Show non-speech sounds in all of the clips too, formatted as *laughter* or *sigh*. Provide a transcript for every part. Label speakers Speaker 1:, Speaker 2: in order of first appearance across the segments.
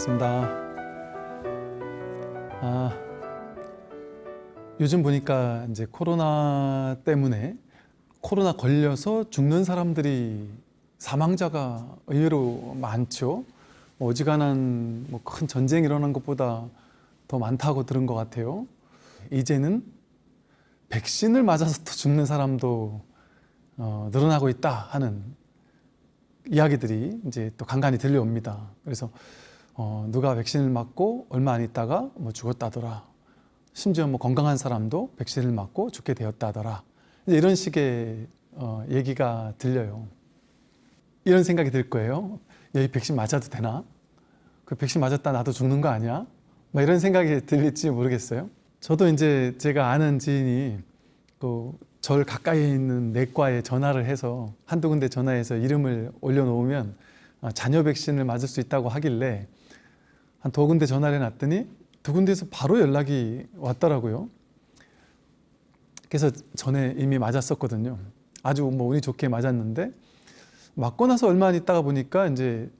Speaker 1: 반갑습니다. 아, 요즘 보니까 이제 코로나 때문에 코로나 걸려서 죽는 사람들이 사망자가 의외로 많죠. 어지간한 뭐 큰 전쟁 일어난 것보다 더 많다고 들은 것 같아요. 이제는 백신을 맞아서 또 죽는 사람도 어, 늘어나고 있다 하는 이야기들이 이제 또 간간히 들려옵니다. 그래서 어, 누가 백신을 맞고 얼마 안 있다가 뭐 죽었다더라. 심지어 뭐 건강한 사람도 백신을 맞고 죽게 되었다더라. 이런 식의 어, 얘기가 들려요. 이런 생각이 들 거예요. 야, 이 백신 맞아도 되나? 그 백신 맞았다 나도 죽는 거 아니야? 막 이런 생각이 들릴지 모르겠어요. 저도 이제 제가 아는 지인이 그 절 가까이에 있는 내과에 전화를 해서 한두 군데 전화해서 이름을 올려놓으면 아, 자녀 백신을 맞을 수 있다고 하길래 한 두 군데 전화를 해놨더니 두 군데에서 바로 연락이 왔더라고요. 그래서 전에 이미 맞았었거든요. 아주 뭐 운이 좋게 맞았는데 맞고 나서 얼마 안 있다가 보니까 이제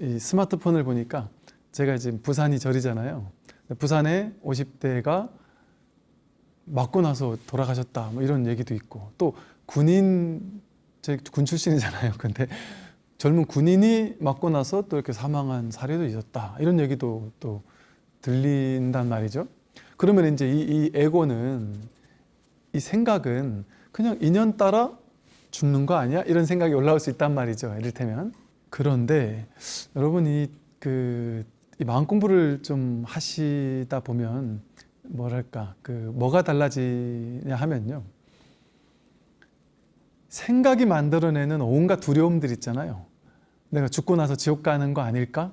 Speaker 1: 이 스마트폰을 보니까 제가 지금 부산이 절이잖아요. 부산에 50대가 맞고 나서 돌아가셨다 뭐 이런 얘기도 있고 또 군인 제 군 출신이잖아요. *laughs* 근데 젊은 군인이 맞고 나서 또 이렇게 사망한 사례도 있었다 이런 얘기도 또 들린단 말이죠. 그러면 이제 이, 이 에고는 이 생각은 그냥 인연 따라 죽는 거 아니야? 이런 생각이 올라올 수 있단 말이죠. 이를테면 그런데 여러분 이 그 이 마음 공부를 좀 하시다 보면 뭐랄까 그 뭐가 달라지냐 하면요 생각이 만들어내는 온갖 두려움들 있잖아요 내가 죽고 나서 지옥 가는 거 아닐까?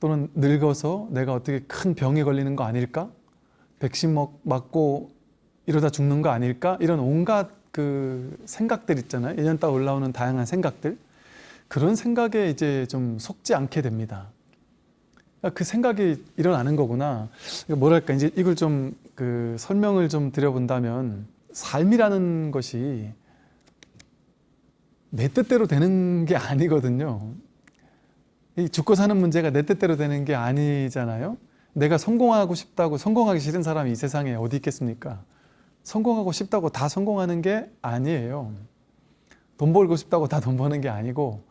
Speaker 1: 또는 늙어서 내가 어떻게 큰 병에 걸리는 거 아닐까? 백신 먹, 맞고 이러다 죽는 거 아닐까? 이런 온갖 그 생각들 있잖아요. 1년 따 올라오는 다양한 생각들. 그런 생각에 이제 좀 속지 않게 됩니다. 그 생각이 일어나는 거구나. 뭐랄까 이제 이걸 좀 그 설명을 좀 드려본다면 삶이라는 것이 내 뜻대로 되는 게 아니거든요. 이 죽고 사는 문제가 내 뜻대로 되는 게 아니잖아요. 내가 성공하고 싶다고 성공하기 싫은 사람이 이 세상에 어디 있겠습니까? 성공하고 싶다고 다 성공하는 게 아니에요. 돈 벌고 싶다고 다 돈 버는 게 아니고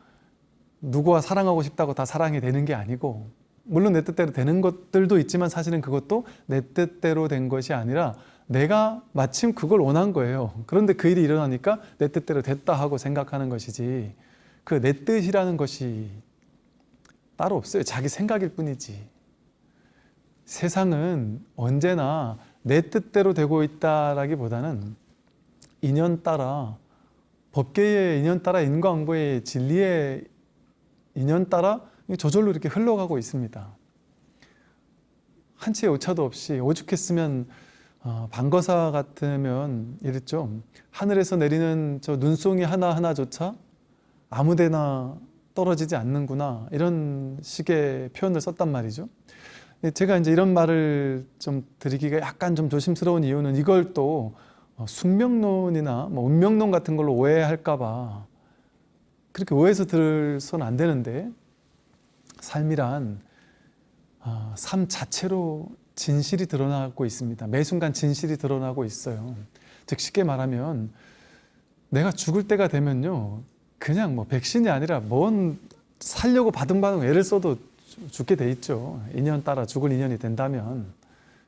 Speaker 1: 누구와 사랑하고 싶다고 다 사랑이 되는 게 아니고 물론 내 뜻대로 되는 것들도 있지만 사실은 그것도 내 뜻대로 된 것이 아니라 내가 마침 그걸 원한 거예요. 그런데 그 일이 일어나니까 내 뜻대로 됐다 하고 생각하는 것이지 그 내 뜻이라는 것이 따로 없어요. 자기 생각일 뿐이지. 세상은 언제나 내 뜻대로 되고 있다라기보다는 인연 따라 법계의 인연 따라 인과응보의 진리의 인연 따라 저절로 이렇게 흘러가고 있습니다. 한치의 오차도 없이 오죽했으면 어, 방거사 같으면 이랬죠. 하늘에서 내리는 저 눈송이 하나하나조차 아무데나 떨어지지 않는구나 이런 식의 표현을 썼단 말이죠. 제가 이제 이런 말을 좀 드리기가 약간 좀 조심스러운 이유는 이걸 또 어, 숙명론이나 뭐 운명론 같은 걸로 오해할까 봐 그렇게 오해해서 들어서는 안 되는데 삶이란 어, 삶 자체로 진실이 드러나고 있습니다. 매 순간 진실이 드러나고 있어요. 즉 쉽게 말하면 내가 죽을 때가 되면요. 그냥 뭐 백신이 아니라 뭔 살려고 바둥바둥 애를 써도 죽게 돼 있죠. 인연 따라 죽을 인연이 된다면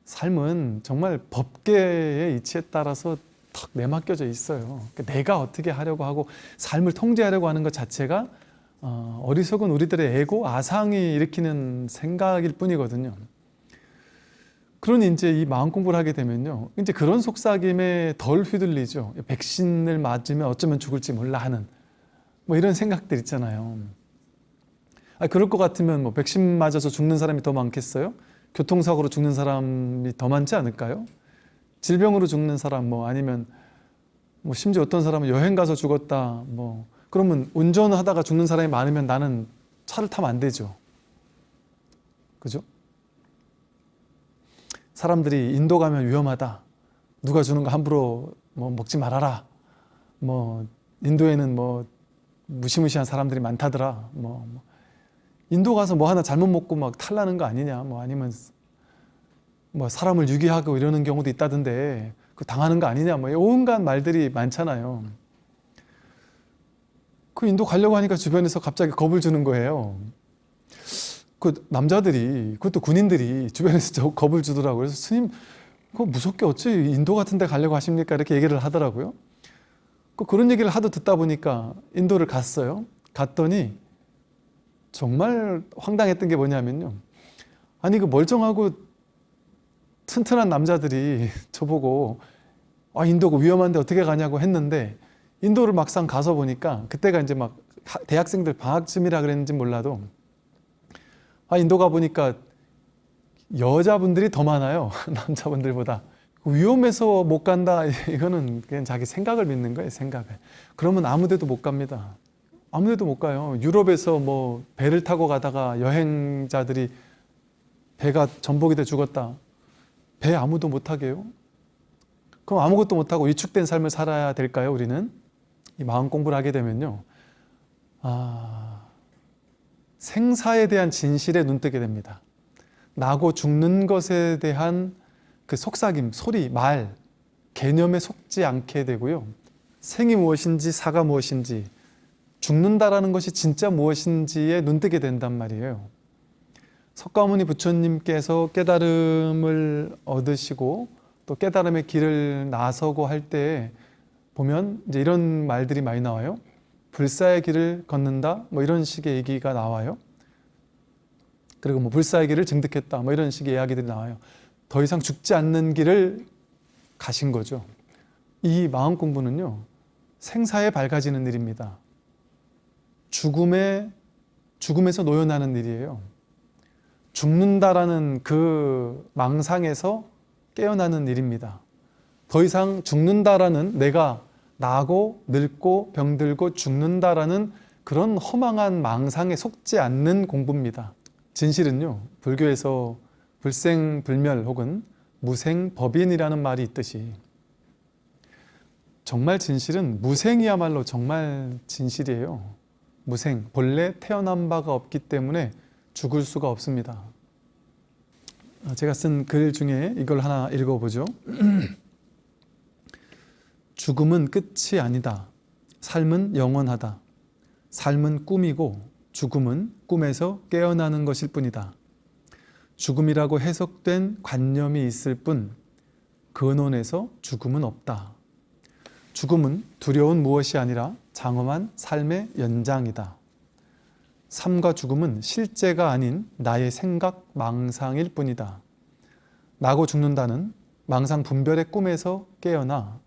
Speaker 1: 삶은 정말 법계의 이치에 따라서 탁 내맡겨져 있어요. 그러니까 내가 어떻게 하려고 하고 삶을 통제하려고 하는 것 자체가 어, 어리석은 우리들의 에고, 아상이 일으키는 생각일 뿐이거든요. 그러니 이제 이 마음 공부를 하게 되면요. 이제 그런 속삭임에 덜 휘둘리죠. 백신을 맞으면 어쩌면 죽을지 몰라 하는 뭐 이런 생각들 있잖아요. 아, 그럴 것 같으면 뭐 백신 맞아서 죽는 사람이 더 많겠어요? 교통사고로 죽는 사람이 더 많지 않을까요? 질병으로 죽는 사람 뭐 아니면 뭐 심지어 어떤 사람은 여행 가서 죽었다 뭐 그러면 운전하다가 죽는 사람이 많으면 나는 차를 타면 안 되죠. 그죠? 사람들이 인도 가면 위험하다. 누가 주는 거 함부로 뭐 먹지 말아라. 뭐 인도에는 뭐 무시무시한 사람들이 많다더라. 뭐, 뭐 인도 가서 뭐 하나 잘못 먹고 막 탈나는 거 아니냐 뭐 아니면 뭐 사람을 유기하고 이러는 경우도 있다던데 그 당하는 거 아니냐 뭐 온갖 말들이 많잖아요. 그 인도 가려고 하니까 주변에서 갑자기 겁을 주는 거예요. 그 남자들이 그것도 군인들이 주변에서 저 겁을 주더라고요. 그래서 스님 그거 무섭게 어찌 인도 같은 데 가려고 하십니까? 이렇게 얘기를 하더라고요. 그 그런 얘기를 하도 듣다 보니까 인도를 갔어요. 갔더니 정말 황당했던 게 뭐냐면요. 아니 그 멀쩡하고 튼튼한 남자들이 *laughs* 저보고 아 인도가 위험한데 어떻게 가냐고 했는데 인도를 막상 가서 보니까 그때가 이제 막 하- 대학생들 방학쯤이라 그랬는지 몰라도 아 인도 가 보니까 여자분들이 더 많아요. *laughs* 남자분들보다. 위험해서 못 간다. *laughs* 이거는 그냥 자기 생각을 믿는 거예요 생각을. 그러면 아무 데도 못 갑니다. 아무 데도 못 가요. 유럽에서 뭐 배를 타고 가다가 여행자들이 배가 전복이 돼 죽었다. 배 아무도 못 타게요? 그럼 아무것도 못 하고 위축된 삶을 살아야 될까요 우리는? 이 마음 공부를 하게 되면요. 아 생사에 대한 진실에 눈뜨게 됩니다 나고 죽는 것에 대한 그 속삭임, 소리, 말, 개념에 속지 않게 되고요. 생이 무엇인지 사가 무엇인지 죽는다라는 것이 진짜 무엇인지에 눈뜨게 된단 말이에요. 석가모니 부처님께서 깨달음을 얻으시고 또 깨달음의 길을 나서고 할 때 보면 이제 이런 말들이 많이 나와요. 불사의 길을 걷는다 뭐 이런 식의 얘기가 나와요. 그리고 뭐 불사의 길을 증득했다 뭐 이런 식의 이야기들이 나와요. 더 이상 죽지 않는 길을 가신 거죠. 이 마음 공부는요. 생사에 밝아지는 일입니다. 죽음에 죽음에서 노연하는 일이에요. 죽는다라는 그 망상에서 깨어나는 일입니다. 더 이상 죽는다라는 내가 나고 늙고 병들고 죽는다라는 그런 허망한 망상에 속지 않는 공부입니다. 진실은요, 불교에서 불생불멸 혹은 무생법인이라는 말이 있듯이 정말 진실은 무생이야말로 정말 진실이에요. 무생, 본래 태어난 바가 없기 때문에 죽을 수가 없습니다. 어, 제가 쓴 글 중에 이걸 하나 읽어보죠. *clears throat* 죽음은 끝이 아니다. 삶은 영원하다. 삶은 꿈이고 죽음은 꿈에서 깨어나는 것일 뿐이다. 죽음이라고 해석된 관념이 있을 뿐 근원에서 죽음은 없다. 죽음은 두려운 무엇이 아니라 장엄한 삶의 연장이다. 삶과 죽음은 실제가 아닌 나의 생각, 망상일 뿐이다. 나고 죽는다는 망상 분별의 꿈에서 깨어나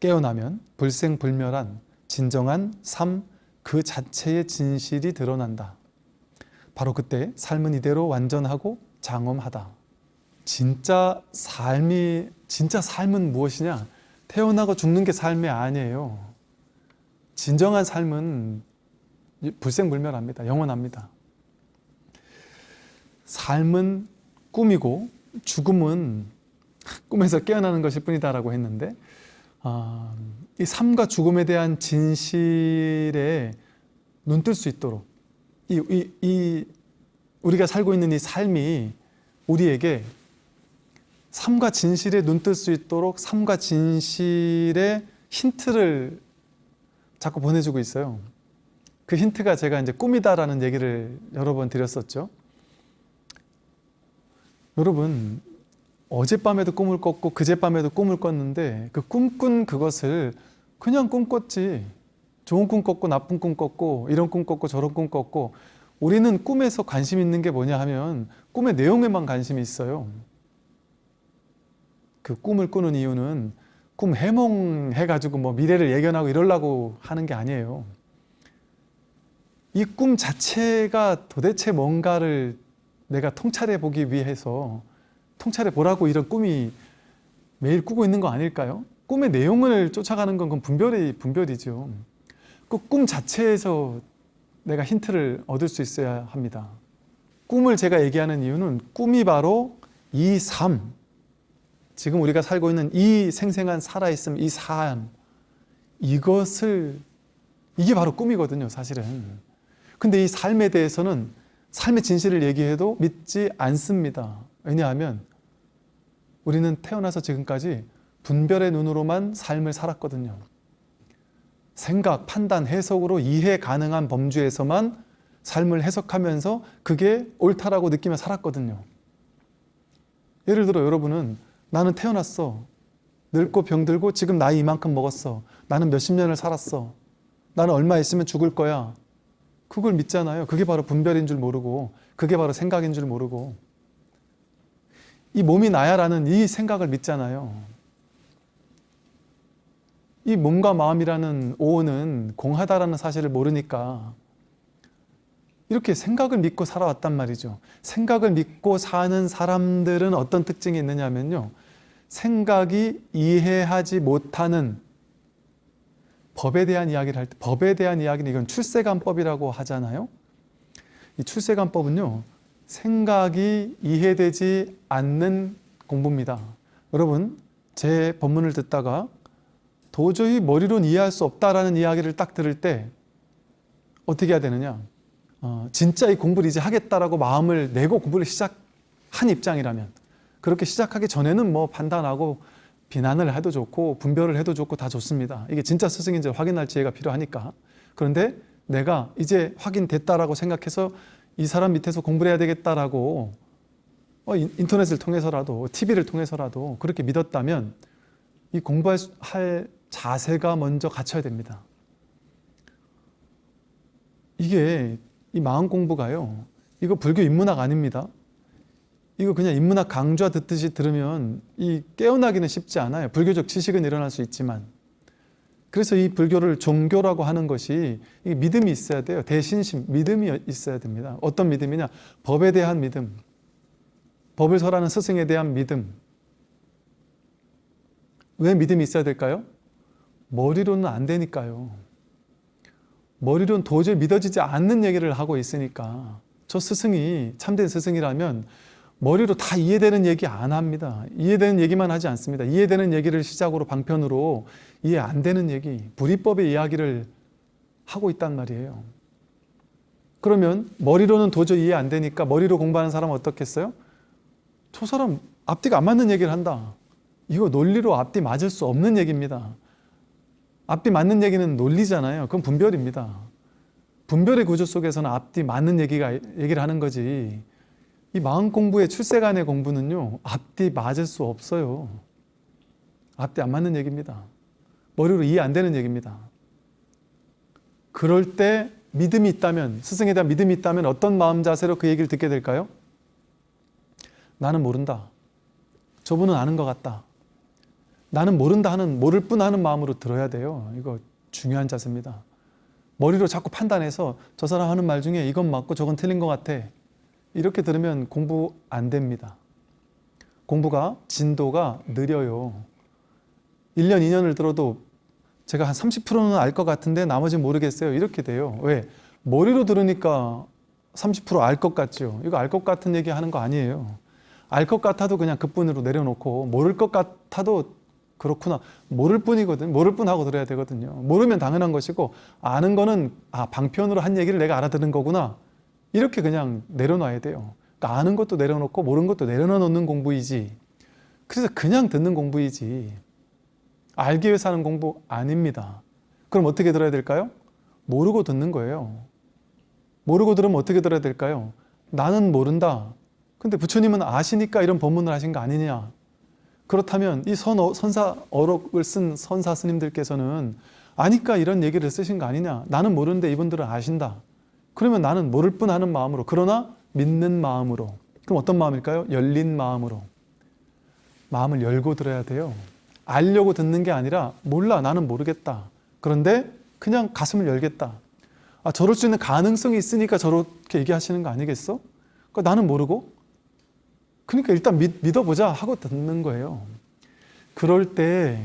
Speaker 1: 깨어나면 불생불멸한 진정한 삶 그 자체의 진실이 드러난다. 바로 그때 삶은 이대로 완전하고 장엄하다. 진짜 삶이 진짜 삶은 무엇이냐? 태어나고 죽는 게 삶이 아니에요. 진정한 삶은 불생불멸합니다. 영원합니다. 삶은 꿈이고 죽음은 꿈에서 깨어나는 것일 뿐이다라고 했는데 아, 이 삶과 죽음에 대한 진실에 눈뜰 수 있도록 이, 이, 이 우리가 살고 있는 이 삶이 우리에게 삶과 진실에 눈뜰 수 있도록 삶과 진실의 힌트를 자꾸 보내주고 있어요. 그 힌트가 제가 이제 꿈이다라는 얘기를 여러 번 드렸었죠. 여러분 어젯밤에도 꿈을 꿨고 그젯밤에도 꿈을 꿨는데 그 꿈꾼 그것을 그냥 꿈 꿨지. 좋은 꿈 꿨고 나쁜 꿈 꿨고 이런 꿈 꿨고 저런 꿈 꿨고 우리는 꿈에서 관심 있는 게 뭐냐 하면 꿈의 내용에만 관심이 있어요. 그 꿈을 꾸는 이유는 꿈 해몽해가지고 뭐 미래를 예견하고 이러려고 하는 게 아니에요. 이 꿈 자체가 도대체 뭔가를 내가 통찰해 보기 위해서 통찰해 보라고 이런 꿈이 매일 꾸고 있는 거 아닐까요? 꿈의 내용을 쫓아가는 건 그건 분별이 분별이죠. 그 꿈 자체에서 내가 힌트를 얻을 수 있어야 합니다. 꿈을 제가 얘기하는 이유는 꿈이 바로 이 삶, 지금 우리가 살고 있는 이 생생한 살아있음, 이 삶, 이것을 이게 바로 꿈이거든요, 사실은. 근데 이 삶에 대해서는 삶의 진실을 얘기해도 믿지 않습니다. 왜냐하면 우리는 태어나서 지금까지 분별의 눈으로만 삶을 살았거든요. 생각, 판단, 해석으로 이해 가능한 범주에서만 삶을 해석하면서 그게 옳다라고 느끼며 살았거든요. 예를 들어 여러분은 나는 태어났어. 늙고 병들고 지금 나이 이만큼 먹었어. 나는 몇십 년을 살았어. 나는 얼마 있으면 죽을 거야. 그걸 믿잖아요. 그게 바로 분별인 줄 모르고 그게 바로 생각인 줄 모르고 이 몸이 나야라는 이 생각을 믿잖아요. 이 몸과 마음이라는 오온은 공하다라는 사실을 모르니까 이렇게 생각을 믿고 살아왔단 말이죠. 생각을 믿고 사는 사람들은 어떤 특징이 있느냐면요. 생각이 이해하지 못하는 법에 대한 이야기를 할 때 법에 대한 이야기는 이건 출세관법이라고 하잖아요. 이 출세관법은요. 생각이 이해되지 않는 공부입니다. 여러분 제 법문을 듣다가 도저히 머리로는 이해할 수 없다라는 이야기를 딱 들을 때 어떻게 해야 되느냐 어, 진짜 이 공부를 이제 하겠다라고 마음을 내고 공부를 시작한 입장이라면 그렇게 시작하기 전에는 뭐 판단하고 비난을 해도 좋고 분별을 해도 좋고 다 좋습니다. 이게 진짜 스승인지 확인할 지혜가 필요하니까. 그런데 내가 이제 확인됐다라고 생각해서 이 사람 밑에서 공부를 해야 되겠다라고 어, 인- 인터넷을 통해서라도 TV를 통해서라도 그렇게 믿었다면 이 공부할 자세가 먼저 갖춰야 됩니다. 이게 이 마음 공부가요. 이거 불교 인문학 아닙니다. 이거 그냥 인문학 강좌 듣듯이 들으면 이 깨어나기는 쉽지 않아요. 불교적 지식은 일어날 수 있지만. 그래서 이 불교를 종교라고 하는 것이 이 믿음이 있어야 돼요. 대신심, 믿음이 있어야 됩니다. 어떤 믿음이냐? 법에 대한 믿음. 법을 설하는 스승에 대한 믿음. 왜 믿음이 있어야 될까요? 머리로는 안 되니까요. 머리로는 도저히 믿어지지 않는 얘기를 하고 있으니까 저 스승이 참된 스승이라면 머리로 다 이해되는 얘기 안 합니다. 이해되는 얘기만 하지 않습니다. 이해되는 얘기를 시작으로 방편으로 이해 안 되는 얘기, 불이법의 이야기를 하고 있단 말이에요. 그러면 머리로는 도저히 이해 안 되니까 머리로 공부하는 사람은 어떻겠어요? 저 사람 앞뒤가 안 맞는 얘기를 한다. 이거 논리로 앞뒤 맞을 수 없는 얘기입니다. 앞뒤 맞는 얘기는 논리잖아요. 그건 분별입니다. 분별의 구조 속에서는 앞뒤 맞는 얘기가 얘기를 하는 거지. 이 마음 공부의 출세간의 공부는요. 앞뒤 맞을 수 없어요. 앞뒤 안 맞는 얘기입니다. 머리로 이해 안 되는 얘기입니다. 그럴 때 믿음이 있다면 스승에 대한 믿음이 있다면 어떤 마음 자세로 그 얘기를 듣게 될까요? 나는 모른다. 저분은 아는 것 같다. 나는 모른다 하는 모를 뿐 하는 마음으로 들어야 돼요. 이거 중요한 자세입니다. 머리로 자꾸 판단해서 저 사람 하는 말 중에 이건 맞고 저건 틀린 것 같아. 이렇게 들으면 공부 안 됩니다. 공부가 진도가 느려요. 1년, 2년을 들어도 제가 한 30%는 알 것 같은데 나머지는 모르겠어요. 이렇게 돼요. 왜? 머리로 들으니까 30%알 것 같죠. 이거 알 것 같은 얘기 하는 거 아니에요. 알 것 같아도 그냥 그뿐으로 내려놓고 모를 것 같아도 그렇구나. 모를 뿐이거든. 모를 뿐 하고 들어야 되거든요. 모르면 당연한 것이고 아는 거는 아 방편으로 한 얘기를 내가 알아듣는 거구나. 이렇게 그냥 내려놔야 돼요. 그러니까 아는 것도 내려놓고 모르는 것도 내려놓는 공부이지. 그래서 그냥 듣는 공부이지. 알기 위해서 하는 공부 아닙니다. 그럼 어떻게 들어야 될까요? 모르고 듣는 거예요. 모르고 들으면 어떻게 들어야 될까요? 나는 모른다. 근데 부처님은 아시니까 이런 법문을 하신 거 아니냐? 그렇다면 이 선, 선사 어록을 쓴 선사 스님들께서는 아니까 이런 얘기를 쓰신 거 아니냐? 나는 모르는데 이분들은 아신다. 그러면 나는 모를 뿐 하는 마음으로 그러나 믿는 마음으로 그럼 어떤 마음일까요? 열린 마음으로 마음을 열고 들어야 돼요. 알려고 듣는 게 아니라 몰라 나는 모르겠다. 그런데 그냥 가슴을 열겠다. 아 저럴 수 있는 가능성이 있으니까 저렇게 얘기하시는 거 아니겠어? 그러니까 나는 모르고 그러니까 일단 믿, 믿어보자 하고 듣는 거예요. 그럴 때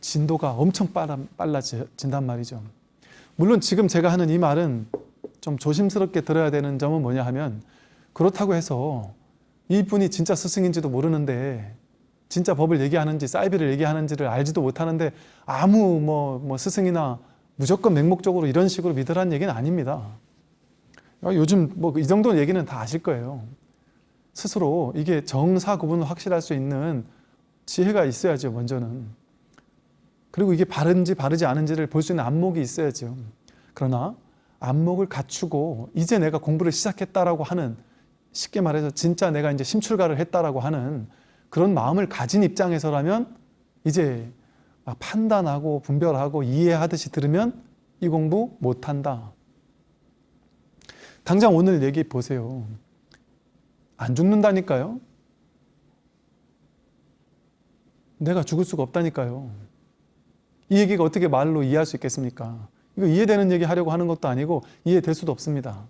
Speaker 1: 진도가 엄청 빨라, 빨라진단 말이죠. 물론 지금 제가 하는 이 말은 좀 조심스럽게 들어야 되는 점은 뭐냐 하면 그렇다고 해서 이분이 진짜 스승인지도 모르는데 진짜 법을 얘기하는지 사이비를 얘기하는지를 알지도 못하는데 아무 뭐, 뭐 스승이나 무조건 맹목적으로 이런 식으로 믿으라는 얘기는 아닙니다. 아, 요즘 뭐 이 정도 얘기는 다 아실 거예요. 스스로 이게 정사 구분을 확실할 수 있는 지혜가 있어야죠, 먼저는. 그리고 이게 바른지 바르지 않은지를 볼 수 있는 안목이 있어야죠. 그러나 안목을 갖추고 이제 내가 공부를 시작했다라고 하는 쉽게 말해서 진짜 내가 이제 심출가를 했다라고 하는 그런 마음을 가진 입장에서라면 이제 막 판단하고 분별하고 이해하듯이 들으면 이 공부 못한다. 당장 오늘 얘기 보세요. 안 죽는다니까요. 내가 죽을 수가 없다니까요. 이 얘기가 어떻게 말로 이해할 수 있겠습니까? 이거 이해되는 얘기 하려고 하는 것도 아니고 이해될 수도 없습니다.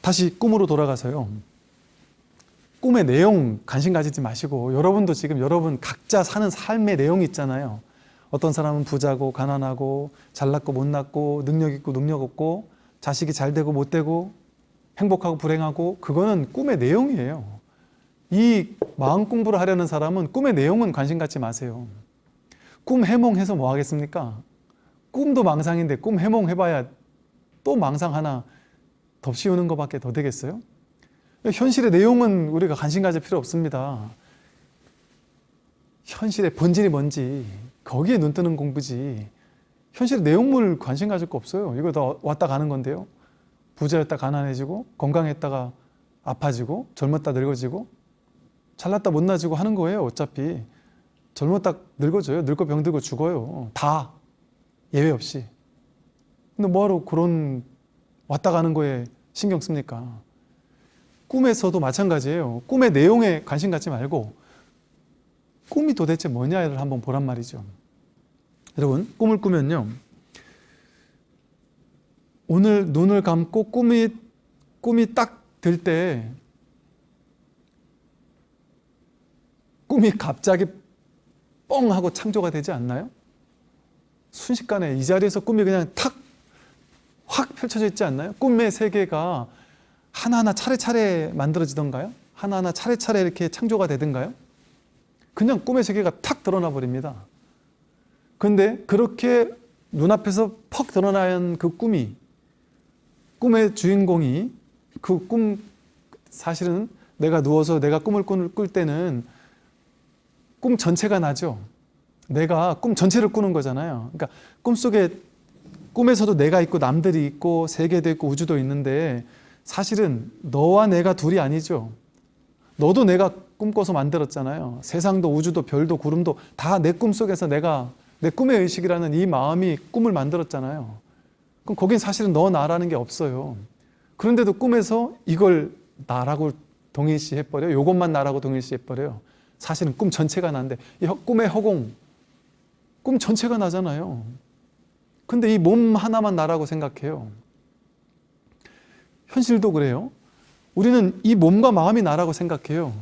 Speaker 1: 다시 꿈으로 돌아가서요. 꿈의 내용 관심 가지지 마시고 여러분도 지금 여러분 각자 사는 삶의 내용이 있잖아요. 어떤 사람은 부자고 가난하고 잘났고 못났고 능력 있고 능력 없고 자식이 잘 되고 못 되고 행복하고 불행하고 그거는 꿈의 내용이에요. 이 마음 공부를 하려는 사람은 꿈의 내용은 관심 갖지 마세요. 꿈 해몽해서 뭐 하겠습니까? 꿈도 망상인데 꿈 해몽해봐야 또 망상 하나 덮씌우는 것밖에 더 되겠어요? 현실의 내용은 우리가 관심 가질 필요 없습니다. 현실의 본질이 뭔지 거기에 눈 뜨는 공부지 현실의 내용물 관심 가질 거 없어요. 이거 다 왔다 가는 건데요. 부자였다 가난해지고 건강했다가 아파지고 젊었다 늙어지고 잘났다 못나지고 하는 거예요. 어차피 젊었다 늙어져요. 늙고 병들고 죽어요. 다 예외 없이. 근데 뭐하러 그런 왔다 가는 거에 신경 씁니까? 꿈에서도 마찬가지예요. 꿈의 내용에 관심 갖지 말고 꿈이 도대체 뭐냐를 한번 보란 말이죠. 여러분 꿈을 꾸면요. 오늘 눈을 감고 꿈이 꿈이 딱 들 때 꿈이 갑자기 뻥 하고 창조가 되지 않나요? 순식간에 이 자리에서 꿈이 그냥 탁 확 펼쳐져 있지 않나요? 꿈의 세계가 하나하나 차례차례 만들어지던가요? 하나하나 차례차례 이렇게 창조가 되던가요? 그냥 꿈의 세계가 탁 드러나 버립니다. 근데 그렇게 눈앞에서 퍽 드러난 그 꿈이 꿈의 주인공이 그 꿈 사실은 내가 누워서 내가 꿈을 꿀 때는 꿈 전체가 나죠. 내가 꿈 전체를 꾸는 거잖아요. 그러니까 꿈속에 꿈에서도 내가 있고 남들이 있고 세계도 있고 우주도 있는데 사실은 너와 내가 둘이 아니죠. 너도 내가 꿈꿔서 만들었잖아요. 세상도 우주도 별도 구름도 다 내 꿈속에서 내가 내 꿈의 의식이라는 이 마음이 꿈을 만들었잖아요. 그럼 거긴 사실은 너 나라는 게 없어요. 그런데도 꿈에서 이걸 나라고 동일시해버려요. 요것만 나라고 동일시해버려요. 사실은 꿈 전체가 이 꿈의 허공, 꿈 전체가 나잖아요. 근데 이 몸 하나만 나라고 생각해요. 현실도 그래요. 우리는 이 몸과 마음이 나라고 생각해요.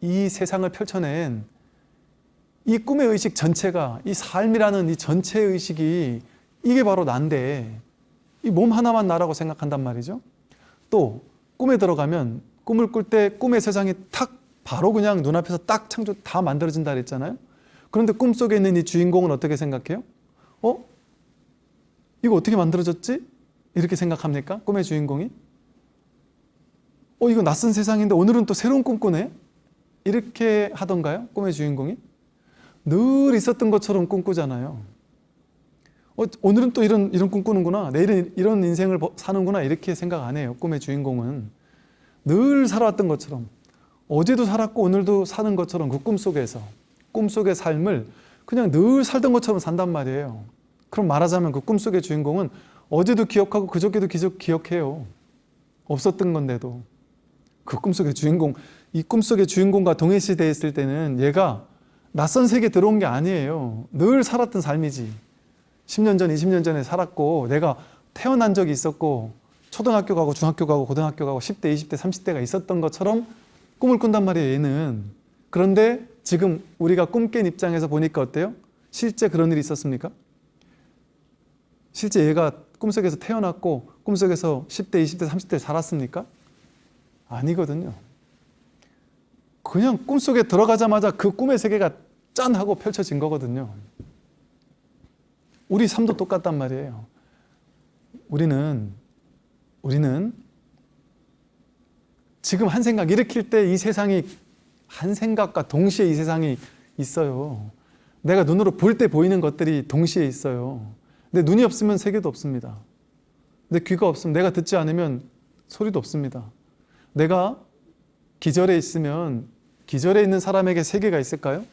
Speaker 1: 이 세상을 펼쳐낸 이 꿈의 의식 전체가 이 삶이라는 이 전체 의식이 이게 바로 난데 이 몸 하나만 나라고 생각한단 말이죠. 또 꿈에 들어가면 꿈을 꿀 때 꿈의 세상이 탁 바로 그냥 눈앞에서 딱 창조 다 만들어진다 그랬잖아요. 그런데 꿈속에 있는 이 주인공은 어떻게 생각해요? 어? 이거 어떻게 만들어졌지? 이렇게 생각합니까? 꿈의 주인공이? 어, 이거 낯선 세상인데 오늘은 또 새로운 꿈 꾸네? 이렇게 하던가요? 꿈의 주인공이? 늘 있었던 것처럼 꿈꾸잖아요. 어, 오늘은 또 이런, 이런 꿈 꾸는구나. 내일은 이런 인생을 사는구나. 이렇게 생각 안 해요. 꿈의 주인공은. 늘 살아왔던 것처럼. 어제도 살았고 오늘도 사는 것처럼 그 꿈속에서 꿈속의 삶을 그냥 늘 살던 것처럼 산단 말이에요. 그럼 말하자면 그 꿈속의 주인공은 어제도 기억하고 그저께도 기억해요. 없었던 건데도. 그 꿈속의 주인공, 이 꿈속의 주인공과 동일시되어 있을 때는 얘가 낯선 세계에 들어온 게 아니에요. 늘 살았던 삶이지. 10년 전, 20년 전에 살았고 내가 태어난 적이 있었고 초등학교 가고 중학교 가고 고등학교 가고 10대, 20대, 30대가 있었던 것처럼 꿈을 꾼단 말이에요, 얘는. 그런데 지금 우리가 꿈 깬 입장에서 보니까 어때요? 실제 그런 일이 있었습니까? 실제 얘가 꿈속에서 태어났고 꿈속에서 10대, 20대, 30대 살았습니까? 아니거든요. 그냥 꿈속에 들어가자마자 그 꿈의 세계가 짠 하고 펼쳐진 거거든요. 우리 삶도 똑같단 말이에요. 우리는 우리는 지금 한 생각 일으킬 때 이 세상이 한 생각과 동시에 이 세상이 있어요. 내가 눈으로 볼 때 보이는 것들이 동시에 있어요. 내 눈이 없으면 세계도 없습니다. 내 귀가 없으면 내가 듣지 않으면 소리도 없습니다. 내가 기절에 있으면 기절에 있는 사람에게 세계가 있을까요?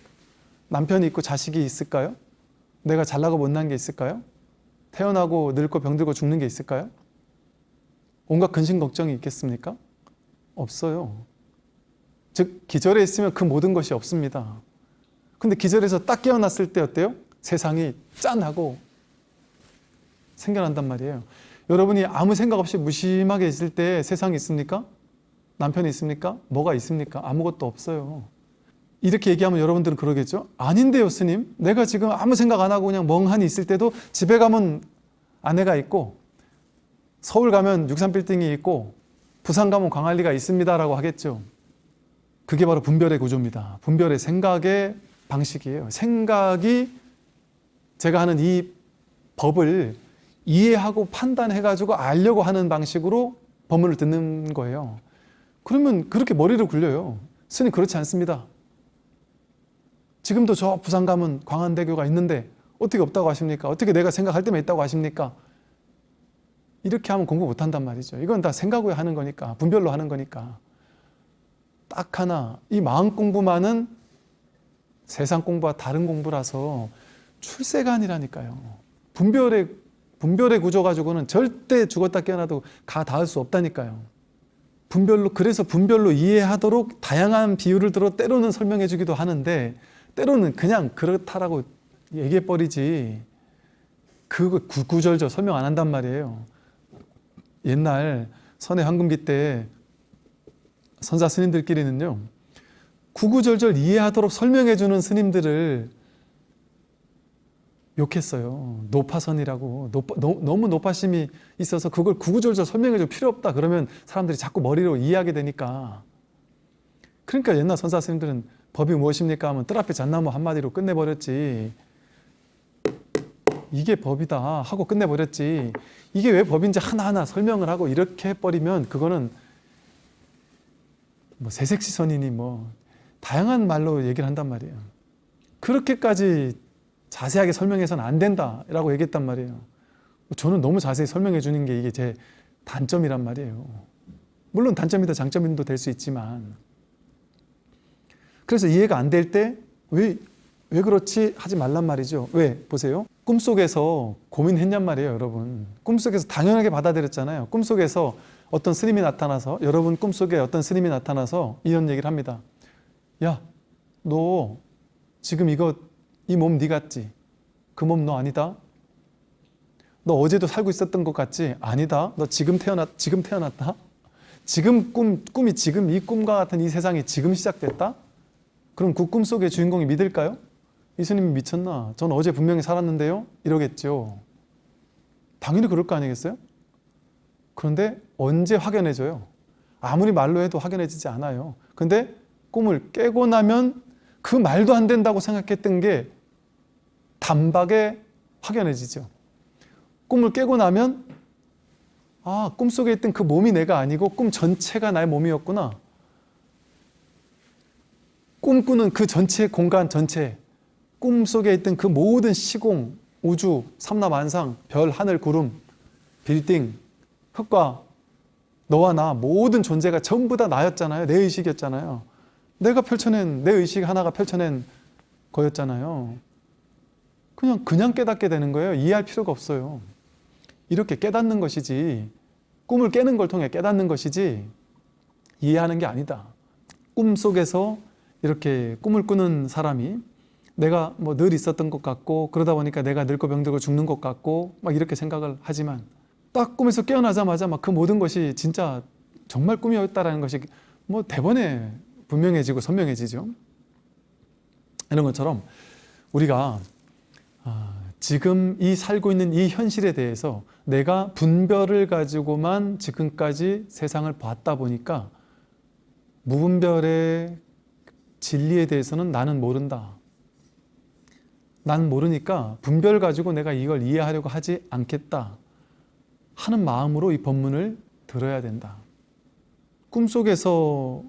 Speaker 1: 남편이 있고 자식이 있을까요? 내가 잘나고 못난 게 있을까요? 태어나고 늙고 병들고 죽는 게 있을까요? 온갖 근심 걱정이 있겠습니까? 없어요. 즉 기절에 있으면 그 모든 것이 없습니다. 근데 기절에서 딱 깨어났을 때 어때요? 세상이 짠하고 생겨난단 말이에요. 여러분이 아무 생각 없이 무심하게 있을 때 세상이 있습니까? 남편이 있습니까? 뭐가 있습니까? 아무것도 없어요. 이렇게 얘기하면 여러분들은 그러겠죠? 아닌데요, 스님. 내가 지금 아무 생각 안 하고 그냥 멍하니 있을 때도 집에 가면 아내가 있고 서울 가면 63빌딩이 있고 부산 가면 광안리가 있습니다라고 하겠죠. 그게 바로 분별의 구조입니다. 분별의 생각의 방식이에요. 생각이 제가 하는 이 법을 이해하고 판단해가지고 알려고 하는 방식으로 법문을 듣는 거예요. 그러면 그렇게 머리를 굴려요. 스님 그렇지 않습니다. 지금도 저 부산 가면 광안대교가 있는데 어떻게 없다고 하십니까? 어떻게 내가 생각할 때만 있다고 하십니까? 이렇게 하면 공부 못한단 말이죠. 이건 다 생각 후에 하는 거니까 분별로 하는 거니까 딱 하나 이 마음 공부만은 세상 공부와 다른 공부라서 출세가 아니라니까요. 분별의 분별의 구조 가지고는 절대 죽었다 깨어나도 가 닿을 수 없다니까요. 분별로 그래서 분별로 이해하도록 다양한 비유를 들어 때로는 설명해 주기도 하는데 때로는 그냥 그렇다라고 얘기해 버리지 그거 구구절절 설명 안 한단 말이에요. 옛날 선의 황금기 때 선사 스님들끼리는요 구구절절 이해하도록 설명해 주는 스님들을 욕했어요. 노파선이라고. 노파, 너, 너무 노파심이 있어서 그걸 구구절절 설명해 줄 필요 없다. 그러면 사람들이 자꾸 머리로 이해하게 되니까. 그러니까 옛날 선사 스님들은 법이 무엇입니까 하면 뜰 앞에 잣나무 한마디로 끝내버렸지 이게 법이다 하고 끝내버렸지. 이게 왜 법인지 하나하나 설명을 하고 이렇게 해버리면 그거는 뭐 새색시선이니 뭐 다양한 말로 얘기를 한단 말이에요. 그렇게까지 자세하게 설명해서는 안 된다라고 얘기했단 말이에요. 저는 너무 자세히 설명해 주는 게 이게 제 단점이란 말이에요. 물론 단점이다 장점도 될 수 있지만. 그래서 이해가 안 될 때 왜 왜 그렇지 하지 말란 말이죠. 왜? 보세요 꿈속에서 고민했냔 말이에요 여러분 꿈속에서 당연하게 받아들였잖아요 꿈속에서 어떤 스님이 나타나서 여러분 꿈속에 어떤 스님이 나타나서 이런 얘기를 합니다 야 너 지금 이거 이 몸 네 같지? 그 몸 너 아니다? 너 어제도 살고 있었던 것 같지? 아니다. 너 지금 태어났 지금 태어났다. 지금 꿈 꿈이 지금 이 꿈과 같은 이 세상이 지금 시작됐다. 그럼 그 꿈 속의 주인공이 믿을까요? 이 스님이 미쳤나? 전 어제 분명히 살았는데요. 이러겠죠. 당연히 그럴 거 아니겠어요? 그런데 언제 확연해져요? 아무리 말로 해도 확연해지지 않아요. 근데 꿈을 깨고 나면 그 말도 안 된다고 생각했던 게 단박에 확연해지죠. 꿈을 깨고 나면 아 꿈속에 있던 그 몸이 내가 아니고 꿈 전체가 나의 몸이었구나. 꿈꾸는 그 전체 공간 전체 꿈속에 있던 그 모든 시공, 우주, 삼라만상, 별, 하늘, 구름, 빌딩, 흙과 너와 나 모든 존재가 전부 다 나였잖아요. 내 의식이었잖아요. 내가 펼쳐낸 내 의식 하나가 펼쳐낸 거였잖아요. 그냥 그냥 깨닫게 되는 거예요. 이해할 필요가 없어요. 이렇게 깨닫는 것이지 꿈을 깨는 걸 통해 깨닫는 것이지 이해하는 게 아니다. 꿈 속에서 이렇게 꿈을 꾸는 사람이 내가 뭐 늘 있었던 것 같고 그러다 보니까 내가 늙고 병들고 죽는 것 같고 막 이렇게 생각을 하지만 딱 꿈에서 깨어나자마자 막 그 모든 것이 진짜 정말 꿈이었다라는 것이 뭐 대번에 분명해지고 선명해지죠. 이런 것처럼 우리가 아, 지금 이 살고 있는 이 현실에 대해서 내가 분별을 가지고만 지금까지 세상을 봤다 보니까 무분별의 진리에 대해서는 나는 모른다. 난 모르니까 분별 가지고 내가 이걸 이해하려고 하지 않겠다 하는 마음으로 이 법문을 들어야 된다. 꿈속에서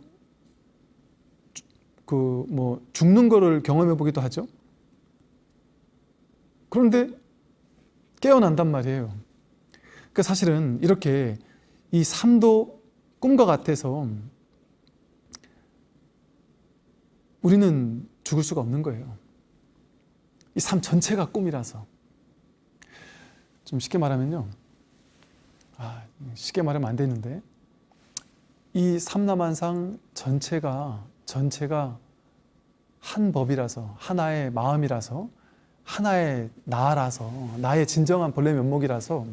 Speaker 1: 그 뭐 죽는 거를 경험해 보기도 하죠. 그런데 깨어난단 말이에요. 그 사실은 이렇게 이 삶도 꿈과 같아서 우리는 죽을 수가 없는 거예요. 이 삶 전체가 꿈이라서. 좀 쉽게 말하면요. 아, 쉽게 말하면 안 되는데. 이 삼남한상 전체가, 전체가 한 법이라서, 하나의 마음이라서, 하나의 나라서, 나의 진정한 본래 면목이라서,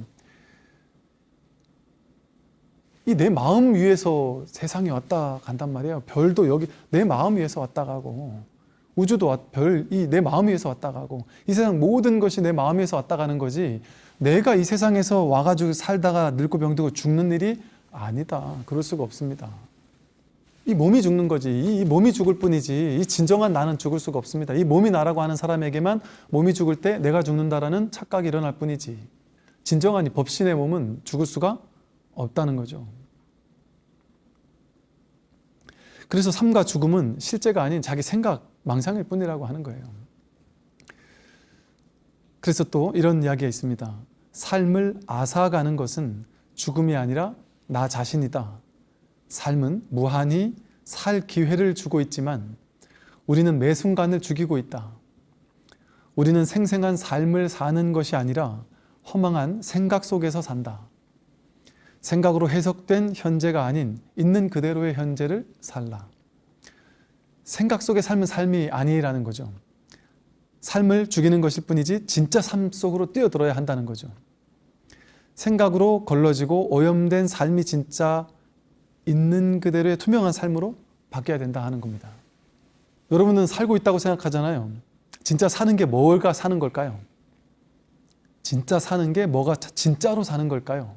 Speaker 1: 이 내 마음 위에서 세상에 왔다 간단 말이에요. 별도 여기 내 마음 위에서 왔다 가고 우주도 별이 내 마음 위에서 왔다 가고 이 세상 모든 것이 내 마음 위에서 왔다 가는 거지 내가 이 세상에서 와가지고 살다가 늙고 병들고 죽는 일이 아니다. 그럴 수가 없습니다. 이 몸이 죽는 거지. 이, 이 몸이 죽을 뿐이지. 이 진정한 나는 죽을 수가 없습니다. 이 몸이 나라고 하는 사람에게만 몸이 죽을 때 내가 죽는다라는 착각이 일어날 뿐이지. 진정한 이 법신의 몸은 죽을 수가 없다는 거죠. 그래서 삶과 죽음은 실제가 아닌 자기 생각, 망상일 뿐이라고 하는 거예요. 그래서 또 이런 이야기가 있습니다. 삶을 앗아가는 것은 죽음이 아니라 나 자신이다. 삶은 무한히 살 기회를 주고 있지만 우리는 매 순간을 죽이고 있다. 우리는 생생한 삶을 사는 것이 아니라 허망한 생각 속에서 산다. 생각으로 해석된 현재가 아닌 있는 그대로의 현재를 살라. 생각 속의 삶은 삶이 아니라는 거죠. 삶을 죽이는 것일 뿐이지 진짜 삶 속으로 뛰어들어야 한다는 거죠. 생각으로 걸러지고 오염된 삶이 진짜 있는 그대로의 투명한 삶으로 바뀌어야 된다 하는 겁니다. 여러분은 살고 있다고 생각하잖아요. 진짜 사는 게 뭘까 사는 걸까요? 진짜 사는 게 뭐가 진짜로 사는 걸까요?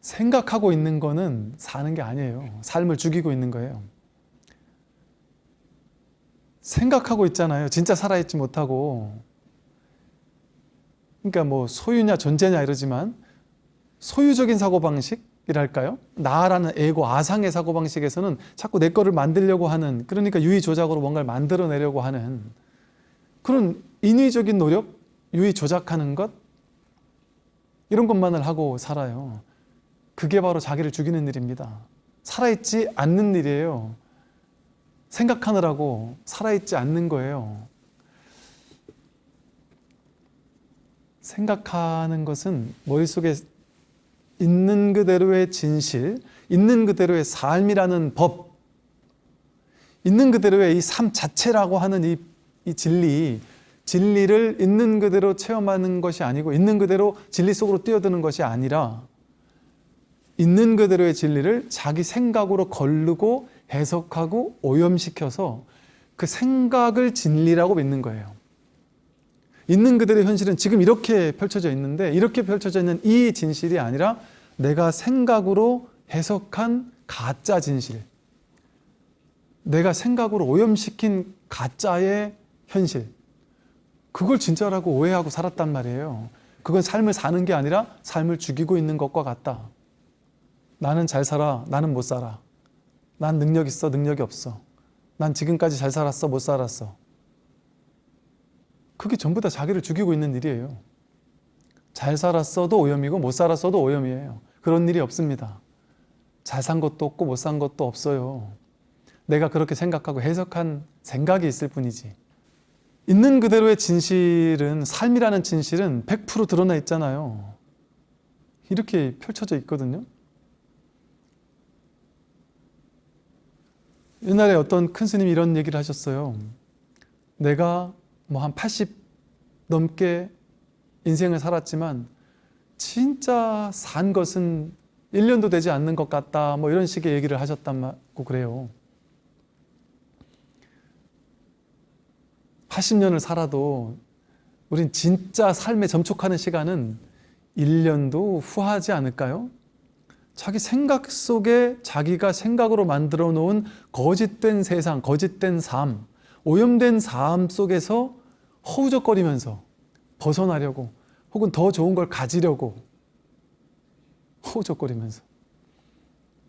Speaker 1: 생각하고 있는 거는 사는 게 아니에요. 삶을 죽이고 있는 거예요. 생각하고 있잖아요. 진짜 살아있지 못하고. 그러니까 뭐 소유냐 존재냐 이러지만 소유적인 사고방식이랄까요? 나라는 에고 아상의 사고방식에서는 자꾸 내 거를 만들려고 하는 그러니까 유의 조작으로 뭔가를 만들어내려고 하는 그런 인위적인 노력, 유의 조작하는 것 이런 것만을 하고 살아요. 그게 바로 자기를 죽이는 일입니다. 살아있지 않는 일이에요. 생각하느라고 살아있지 않는 거예요. 생각하는 것은 머릿속에 있는 그대로의 진실, 있는 그대로의 삶이라는 법, 있는 그대로의 이 삶 자체라고 하는 이, 이 진리, 진리를 있는 그대로 체험하는 것이 아니고 있는 그대로 진리 속으로 뛰어드는 것이 아니라 있는 그대로의 진리를 자기 생각으로 걸르고 해석하고 오염시켜서 그 생각을 진리라고 믿는 거예요. 있는 그대로의 현실은 지금 이렇게 펼쳐져 있는데 이렇게 펼쳐져 있는 이 진실이 아니라 내가 생각으로 해석한 가짜 진실. 내가 생각으로 오염시킨 가짜의 현실. 그걸 진짜라고 오해하고 살았단 말이에요. 그건 삶을 사는 게 아니라 삶을 죽이고 있는 것과 같다. 나는 잘 살아, 나는 못 살아. 난 능력 있어, 능력이 없어. 난 지금까지 잘 살았어, 못 살았어. 그게 전부 다 자기를 죽이고 있는 일이에요. 잘 살았어도 오염이고 못 살았어도 오염이에요. 그런 일이 없습니다. 잘 산 것도 없고 못 산 것도 없어요. 내가 그렇게 생각하고 해석한 생각이 있을 뿐이지. 있는 그대로의 진실은 삶이라는 진실은 100% 드러나 있잖아요. 이렇게 펼쳐져 있거든요. 옛날에 어떤 큰 스님이 이런 얘기를 하셨어요. 내가 뭐 한 80 넘게 인생을 살았지만 진짜 산 것은 1년도 되지 않는 것 같다. 뭐 이런 식의 얘기를 하셨다고 그래요. 80년을 살아도 우린 진짜 삶에 점촉하는 시간은 1년도 후하지 않을까요? 자기 생각 속에 자기가 생각으로 만들어 놓은 거짓된 세상, 거짓된 삶, 오염된 삶 속에서 허우적거리면서 벗어나려고 혹은 더 좋은 걸 가지려고 허우적거리면서.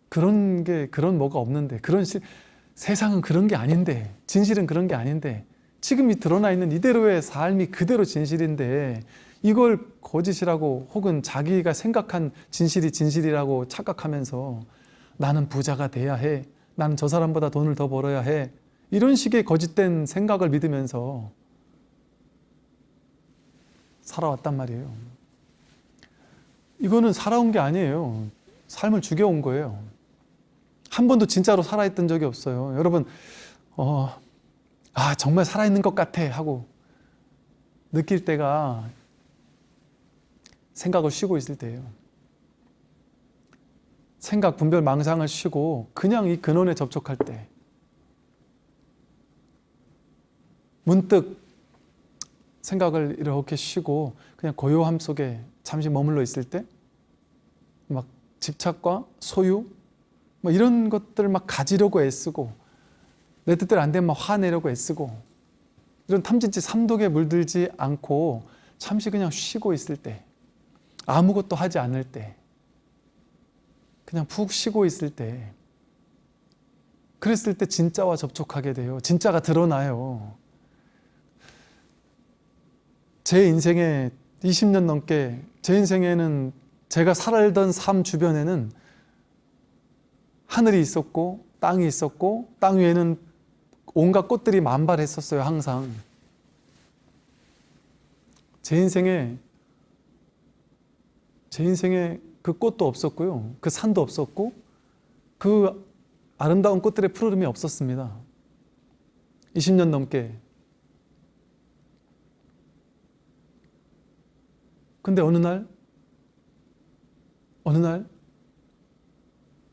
Speaker 1: 그런 게 그런 뭐가 없는데 그런 시, 세상은 그런 게 아닌데 진실은 그런 게 아닌데 지금 이 드러나 있는 이대로의 삶이 그대로 진실인데 이걸 거짓이라고 혹은 자기가 생각한 진실이 진실이라고 착각하면서 나는 부자가 돼야 해. 나는 저 사람보다 돈을 더 벌어야 해. 이런 식의 거짓된 생각을 믿으면서 살아왔단 말이에요. 이거는 살아온 게 아니에요. 삶을 죽여온 거예요. 한 번도 진짜로 살아있던 적이 없어요. 여러분 어, 아 정말 살아있는 것 같아 하고 느낄 때가 생각을 쉬고 있을 때예요. 생각, 분별, 망상을 쉬고 그냥 이 근원에 접촉할 때 문득 생각을 이렇게 쉬고 그냥 고요함 속에 잠시 머물러 있을 때 막 집착과 소유 뭐 이런 것들을 막 가지려고 애쓰고 내 뜻대로 안 되면 막 화내려고 애쓰고 이런 탐진치 삼독에 물들지 않고 잠시 그냥 쉬고 있을 때 아무것도 하지 않을 때 그냥 푹 쉬고 있을 때 그랬을 때 진짜와 접촉하게 돼요. 진짜가 드러나요. 제 인생에 20년 넘게 제 인생에는 제가 살던 삶 주변에는 하늘이 있었고 땅이 있었고 땅 위에는 온갖 꽃들이 만발했었어요 항상. 제 인생에 제 인생에 그 꽃도 없었고요. 그 산도 없었고 그 아름다운 꽃들의 푸르름이 없었습니다. 20년 넘게. 근데 어느 날 어느 날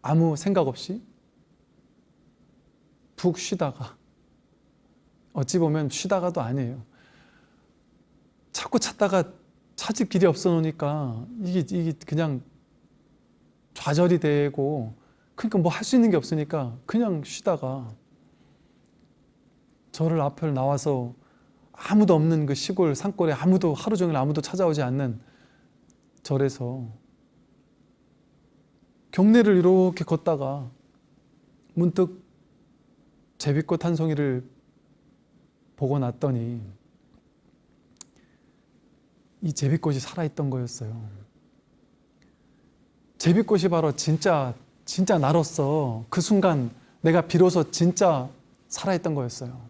Speaker 1: 아무 생각 없이 푹 쉬다가 어찌 보면 쉬다가도 아니에요. 자꾸 찾다가 찾을 길이 없어 놓으니까 이게, 이게 그냥 좌절이 되고 그러니까 뭐 할 수 있는 게 없으니까 그냥 쉬다가 저를 앞을 나와서 아무도 없는 그 시골 산골에 아무도 하루 종일 아무도 찾아오지 않는 절에서 경내를 이렇게 걷다가 문득 제비꽃 한 송이를 보고 났더니 이 제비꽃이 살아있던 거였어요. 제비꽃이 바로 진짜 진짜 나로서 그 순간 내가 비로소 진짜 살아있던 거였어요.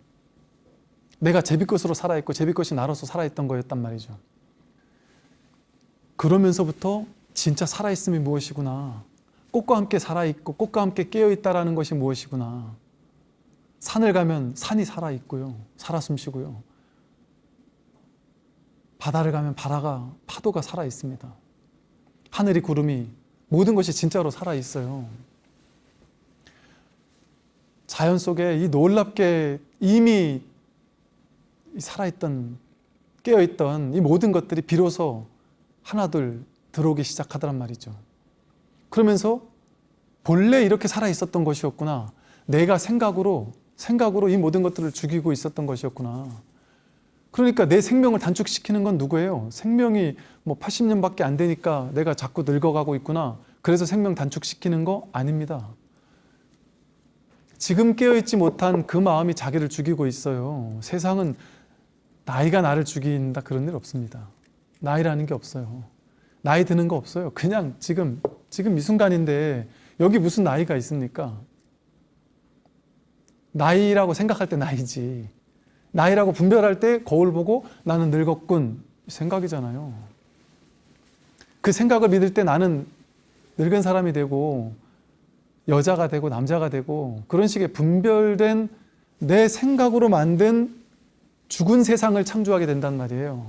Speaker 1: 내가 제비꽃으로 살아있고 제비꽃이 나로서 살아있던 거였단 말이죠. 그러면서부터 진짜 살아있음이 무엇이구나 꽃과 함께 살아있고 꽃과 함께 깨어있다라는 것이 무엇이구나 산을 가면 산이 살아있고요 살아 숨쉬고요 바다를 가면 바다가 파도가 살아 있습니다. 하늘이 구름이 모든 것이 진짜로 살아 있어요. 자연 속에 이 놀랍게 이미 살아있던 깨어있던 이 모든 것들이 비로소 하나둘 들어오기 시작하더란 말이죠. 그러면서 본래 이렇게 살아 있었던 것이었구나. 내가 생각으로 생각으로 이 모든 것들을 죽이고 있었던 것이었구나 그러니까 내 생명을 단축시키는 건 누구예요? 생명이 뭐 80년밖에 안 되니까 내가 자꾸 늙어가고 있구나. 그래서 생명 단축시키는 거 아닙니다. 지금 깨어있지 못한 그 마음이 자기를 죽이고 있어요. 세상은 나이가 나를 죽인다 그런 일 없습니다. 나이라는 게 없어요. 나이 드는 거 없어요. 그냥 지금 지금 이 순간인데 여기 무슨 나이가 있습니까? 나이라고 생각할 때 나이지 나이라고 분별할 때 거울 보고 나는 늙었군 생각이잖아요 그 생각을 믿을 때 나는 늙은 사람이 되고 여자가 되고 남자가 되고 그런 식의 분별된 내 생각으로 만든 죽은 세상을 창조하게 된단 말이에요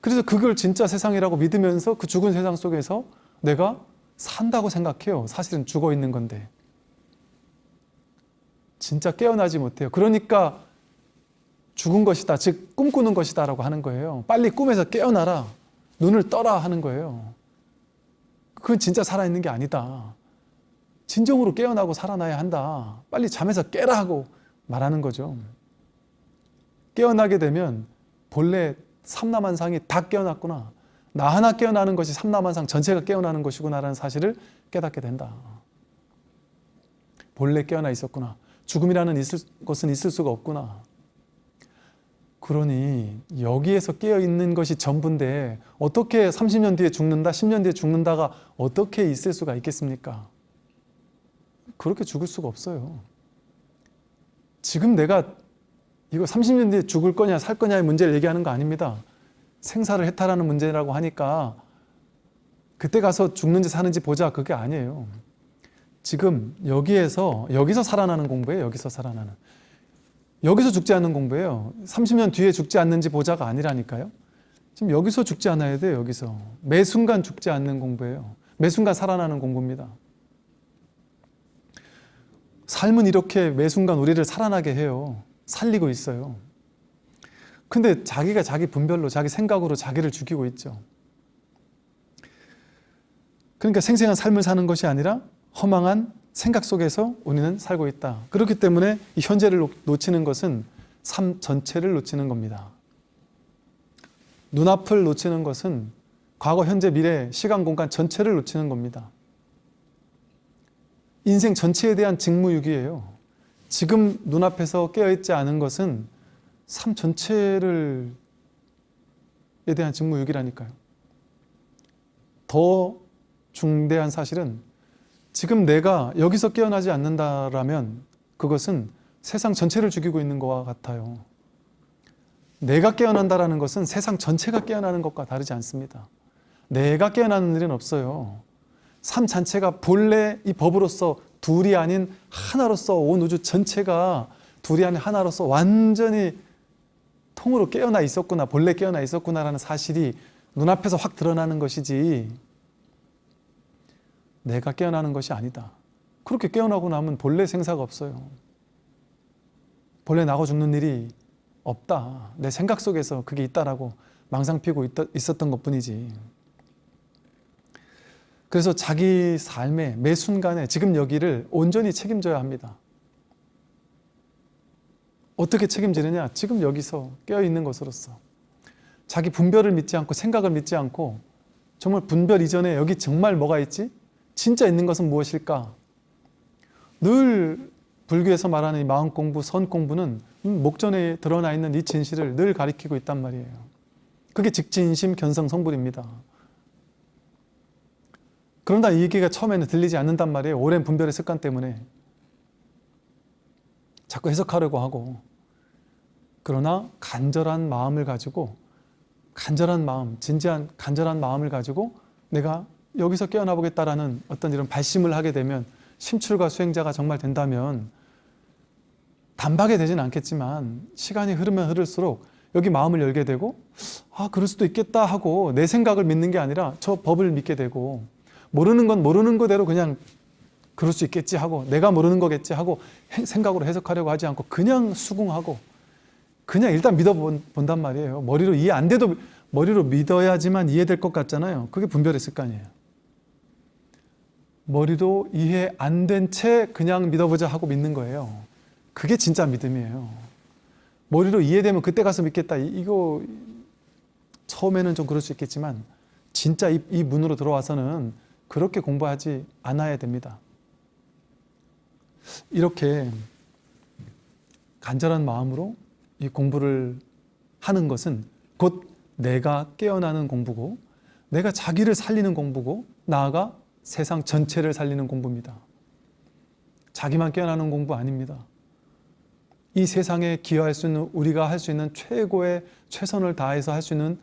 Speaker 1: 그래서 그걸 진짜 세상이라고 믿으면서 그 죽은 세상 속에서 내가 산다고 생각해요. 사실은 죽어 있는 건데. 진짜 깨어나지 못해요. 그러니까 죽은 것이다. 즉 꿈꾸는 것이다 라고 하는 거예요. 빨리 꿈에서 깨어나라. 눈을 떠라 하는 거예요. 그건 진짜 살아있는 게 아니다. 진정으로 깨어나고 살아나야 한다. 빨리 잠에서 깨라 하고 말하는 거죠. 깨어나게 되면 본래 삼라만상이 다 깨어났구나. 나 하나 깨어나는 것이 삼라만상 전체가 깨어나는 것이구나라는 사실을 깨닫게 된다. 본래 깨어나 있었구나. 죽음이라는 있을, 것은 있을 수가 없구나. 그러니 여기에서 깨어 있는 것이 전부인데 어떻게 30년 뒤에 죽는다, 10년 뒤에 죽는다가 어떻게 있을 수가 있겠습니까? 그렇게 죽을 수가 없어요. 지금 내가 이거 30년 뒤에 죽을 거냐 살 거냐의 문제를 얘기하는 거 아닙니다. 생사를 해탈하는 문제라고 하니까 그때 가서 죽는지 사는지 보자 그게 아니에요. 지금 여기에서 여기서 살아나는 공부예요. 여기서 살아나는. 여기서 죽지 않는 공부예요. 30년 뒤에 죽지 않는지 보자가 아니라니까요. 지금 여기서 죽지 않아야 돼요. 여기서. 매 순간 죽지 않는 공부예요. 매 순간 살아나는 공부입니다. 삶은 이렇게 매 순간 우리를 살아나게 해요. 살리고 있어요. 근데 자기가 자기 분별로 자기 생각으로 자기를 죽이고 있죠. 그러니까 생생한 삶을 사는 것이 아니라 허망한 생각 속에서 우리는 살고 있다. 그렇기 때문에 이 현재를 놓- 놓치는 것은 삶 전체를 놓치는 겁니다. 눈앞을 놓치는 것은 과거, 현재, 미래, 시간, 공간 전체를 놓치는 겁니다. 인생 전체에 대한 직무유기예요. 지금 눈앞에서 깨어있지 않은 것은 삶 전체를 에 대한 직무유기라니까요. 더 중대한 사실은 지금 내가 여기서 깨어나지 않는다라면 그것은 세상 전체를 죽이고 있는 것과 같아요. 내가 깨어난다라는 것은 세상 전체가 깨어나는 것과 다르지 않습니다. 내가 깨어나는 일은 없어요. 삶 자체가 본래 이 법으로서 둘이 아닌 하나로서 온 우주 전체가 둘이 아닌 하나로서 완전히 통으로 깨어나 있었구나, 본래 깨어나 있었구나라는 사실이 눈앞에서 확 드러나는 것이지 내가 깨어나는 것이 아니다. 그렇게 깨어나고 나면 본래 생사가 없어요. 본래 나고 죽는 일이 없다. 내 생각 속에서 그게 있다라고 망상 피고 있었던 것 뿐이지. 그래서 자기 삶의 매 순간에 지금 여기를 온전히 책임져야 합니다. 어떻게 책임지느냐? 지금 여기서 깨어있는 것으로서. 자기 분별을 믿지 않고 생각을 믿지 않고 정말 분별 이전에 여기 정말 뭐가 있지? 진짜 있는 것은 무엇일까? 늘 불교에서 말하는 이 마음 공부, 선 공부는 목전에 드러나 있는 이 진실을 늘 가리키고 있단 말이에요. 그게 직진심 견성 성불입니다. 그런다 이 얘기가 처음에는 들리지 않는단 말이에요. 오랜 분별의 습관 때문에. 자꾸 해석하려고 하고. 그러나 간절한 마음을 가지고 간절한 마음, 진지한 간절한 마음을 가지고 내가 여기서 깨어나 보겠다라는 어떤 이런 발심을 하게 되면 심출과 수행자가 정말 된다면 단박에 되진 않겠지만 시간이 흐르면 흐를수록 여기 마음을 열게 되고 아 그럴 수도 있겠다 하고 내 생각을 믿는 게 아니라 저 법을 믿게 되고 모르는 건 모르는 거대로 그냥 그럴 수 있겠지 하고 내가 모르는 거겠지 하고 생각으로 해석하려고 하지 않고 그냥 수긍하고 그냥 일단 믿어본단 말이에요. 머리로 이해 안 돼도 머리로 믿어야지만 이해될 것 같잖아요. 그게 분별의 습관이에요. 머리도 이해 안 된 채 그냥 믿어보자 하고 믿는 거예요. 그게 진짜 믿음이에요. 머리로 이해되면 그때 가서 믿겠다. 이거 처음에는 좀 그럴 수 있겠지만 진짜 이, 이 문으로 들어와서는 그렇게 공부하지 않아야 됩니다. 이렇게 간절한 마음으로 이 공부를 하는 것은 곧 내가 깨어나는 공부고 내가 자기를 살리는 공부고 나아가 세상 전체를 살리는 공부입니다. 자기만 깨어나는 공부 아닙니다. 이 세상에 기여할 수 있는 우리가 할 수 있는 최고의 최선을 다해서 할 수 있는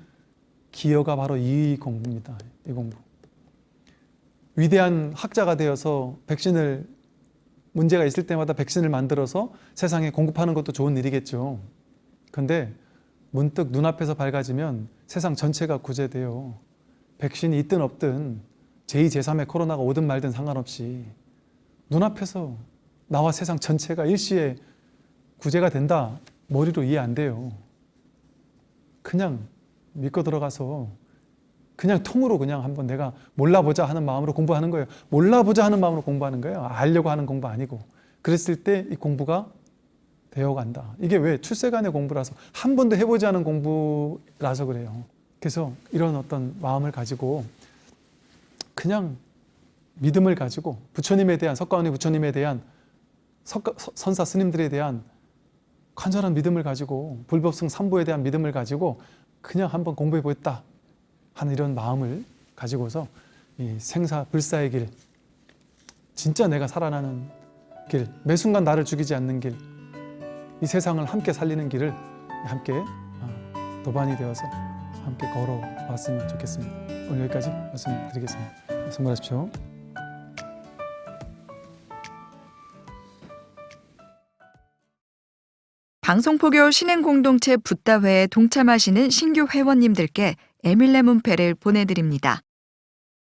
Speaker 1: 기여가 바로 이 공부입니다. 이 공부. 위대한 학자가 되어서 백신을 문제가 있을 때마다 백신을 만들어서 세상에 공급하는 것도 좋은 일이겠죠. 근데 문득 눈앞에서 밝아지면 세상 전체가 구제돼요. 백신이 있든 없든 제2, 제3의 코로나가 오든 말든 상관없이 눈앞에서 나와 세상 전체가 일시에 구제가 된다. 머리로 이해 안 돼요. 그냥 믿고 들어가서 그냥 통으로 그냥 한번 내가 몰라보자 하는 마음으로 공부하는 거예요. 몰라보자 하는 마음으로 공부하는 거예요. 알려고 하는 공부 아니고. 그랬을 때 이 공부가 되어 간다. 이게 왜 출세간의 공부라서 한 번도 해보지 않은 공부라서 그래요. 그래서 이런 어떤 마음을 가지고 그냥 믿음을 가지고 부처님에 대한 석가모니 부처님에 대한 석가, 서- 선사 스님들에 대한 간절한 믿음을 가지고 불법성 삼보에 대한 믿음을 가지고 그냥 한번 공부해 보겠다 하는 이런 마음을 가지고서 이 생사 불사의 길 진짜 내가 살아나는 길, 매 순간 나를 죽이지 않는 길, 이 세상을 함께 살리는 길을 함께 어, 도반이 되어서 함께 걸어왔으면 좋겠습니다. 오늘 여기까지 말씀드리겠습니다. 성불하십시오.
Speaker 2: 방송포교 신행공동체 붓다회에 동참하시는 신규 회원님들께 에밀레 문패를 보내드립니다.